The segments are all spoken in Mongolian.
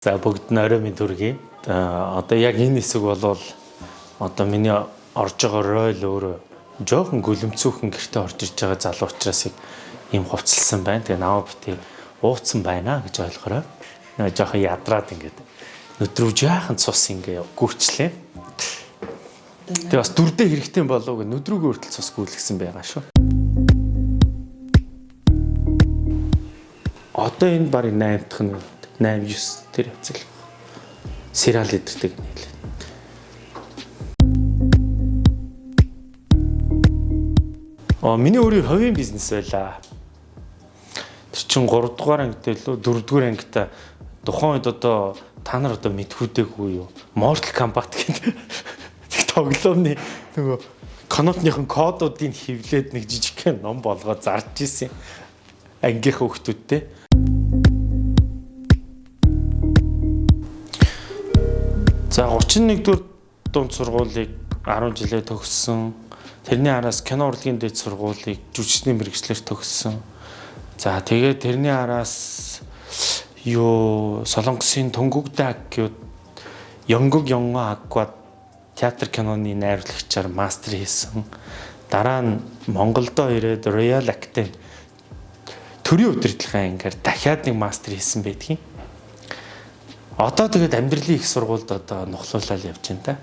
За бүгд нь орой минь төргий. Одоо яг энэ хэсэг болвол одоо миний орж байгаа ройл өөрөө жоохон гүлэмцүүхэн гэртээ орж иж байгаа залуу учраас ийм хувцалсан байна. Тэгээ наваа бити ууцсан байна гэж ойлгорой. Нэг жоохон ядраад ингээд өдрөв жаахан цус ингээ гүрчлээ. Тэгээ бас дүрдээ хэрэгтэй болов гэ нүдрүүг өөртөл цус гүйлгсэн байгаа шүү. Одоо энэ барыг 8 дахь нь 8 9 тэр явцал. Сериал иддэг нийлээ. Аа миний өөрийн хувийн бизнес байлаа. Тэр чин 3 дугаар ангитай лөө 4 дугаар ангитай тухайн үед одоо та нар одоо мэдхүүдээгүй юу? Mortal Kombat гэдэг тоглоомны нөгөө канотныхын кодуудыг хевлээд нэг жижигхэн ном болгоод зарж исэн ангийнхаа хүүхдүүдтэй. За 31 дугаар дунд сургуулийг 10 жилээ төгссөн. Тэрний араас кино урлагийн дэд сургуулийг жүжигчний мэрэгчлэр төгссөн. За тэгээд тэрний араас юу Солонгосын Төнгөгдөө аккууд Ёнгог Ёнго аквад театр киноны найруулагчаар мастер хийсэн. Дараа нь Монголдо ирээд Royal Academy төрийн удирдлагын ангиар дахиад нэг мастер хийсэн байдгийн. Одоо тэгээд амьдралын их сургуульд одоо нухлуулаад явж байна та.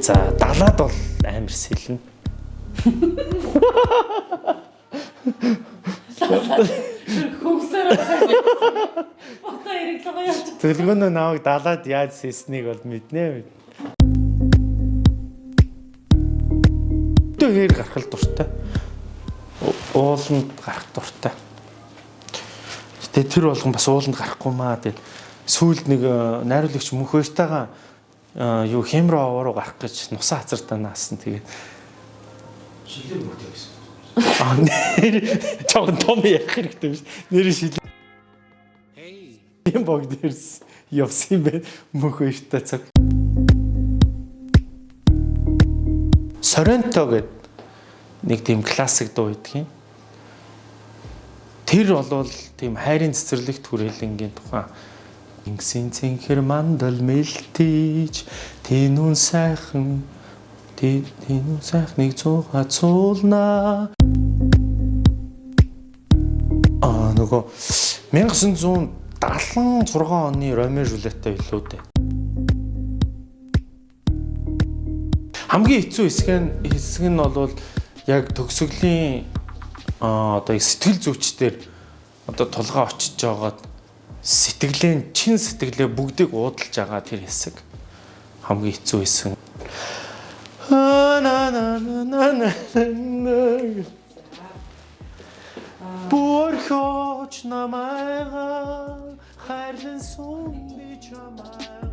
За далаад бол амар сэлнэ. Хөвсөр фото ирэглэгээ явж. Төлгөнөө наваг далаад яаж сэлснийг бол мэднэ. Төгөр гарах дуртай. Ууланд гарах дуртай. Тэгээ тэр болгон бас ууланд гарахгүй маа. Тэгээд сүүлд нэг э, найруулагч мөнх хоёртайгаа э, юу хэмрээ овоо руу гарах гэж нусаа хацартаа наасан. Тэгээд шилээ бүгд байсан. аа нэр чог том ярих хэрэгтэй биш. Нэр шил юм бог дээрс явсан юм бэ мөнх хоёртай цаг. Соренто гэдэг нэг тийм классик дуу идэх юм Тэр болвол тийм хайрын цэцэрлэгт хүрээлэнгийн тухайн Ингэсэн цэнхэр мандал мэлтийж тэнүүн сайхан тэнүүн сайхныг цууга цуулна Аа нөгөө 1976 оны Ромео Жулетта билүү дээ. Хамгийн хэцүү хэсэг нь хэсэг нь бол яг төгсгөлийн одоо сэтгэл зүйчдэр одоо тулгаа очиж жагаад сэтгэлээ чин сэтгэлээ бүгдийг уудалж байгаа тэр хэсэг хамгийн хэцүү хэсэг. Бүрхөж намайга хайрлан сүм би чамайга